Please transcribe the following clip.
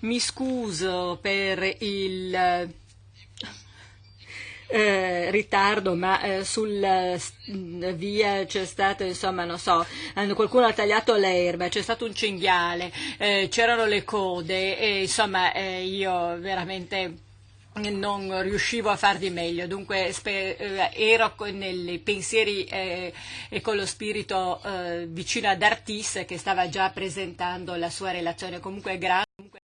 Mi scuso per il eh, ritardo, ma eh, sulla eh, via c'è stato, insomma, non so, qualcuno ha tagliato l'erba, c'è stato un cinghiale, eh, c'erano le code e insomma eh, io veramente non riuscivo a far di meglio, dunque eh, ero nei pensieri eh, e con lo spirito eh, vicino ad Artis che stava già presentando la sua relazione. Comunque grazie